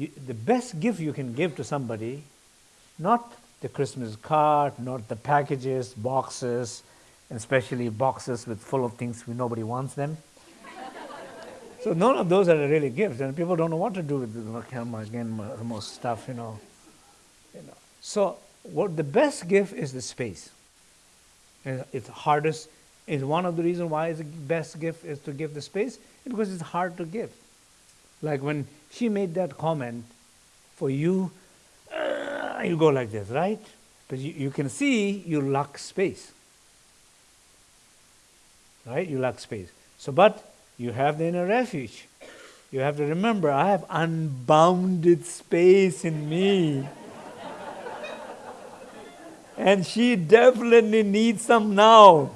you, the best gift you can give to somebody, not the Christmas card, not the packages, boxes, especially boxes with full of things nobody wants them. so none of those are really gifts, and people don't know what to do with the, again most stuff, you know. You know. So what the best gift is the space. And it's hardest is one of the reasons why the best gift is to give the space because it's hard to give. Like when she made that comment, for you, uh, you go like this, right? But you, you can see you lack space. Right? You lack space. So, but you have the inner refuge. You have to remember, I have unbounded space in me. and she definitely needs some now.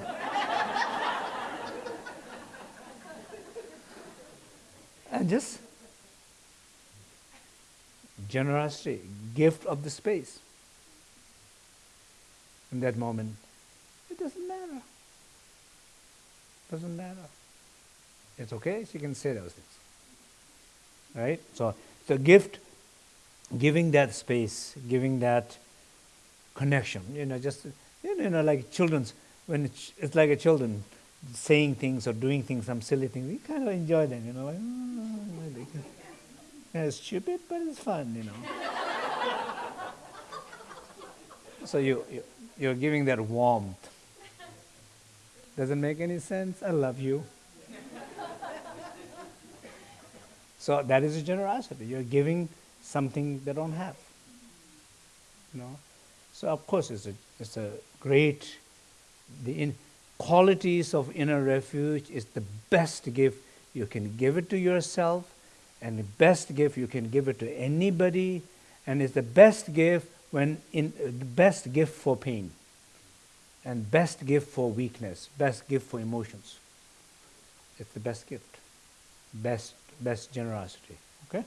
and just generosity, gift of the space. In that moment, it doesn't matter. Doesn't matter. It's okay, she can say those things. Right? So the gift, giving that space, giving that connection, you know, just you know, like children's when it's, it's like a children saying things or doing things, some silly things, we kind of enjoy them, you know. Like, it's stupid, but it's fun, you know. so you, you, you're giving that warmth. Doesn't make any sense? I love you. so that is a generosity. You're giving something they don't have. You know? So of course it's a, it's a great, the in, qualities of inner refuge is the best gift. You can give it to yourself and the best gift you can give it to anybody and it's the best gift when in the best gift for pain and best gift for weakness best gift for emotions. It's the best gift. Best best generosity. Okay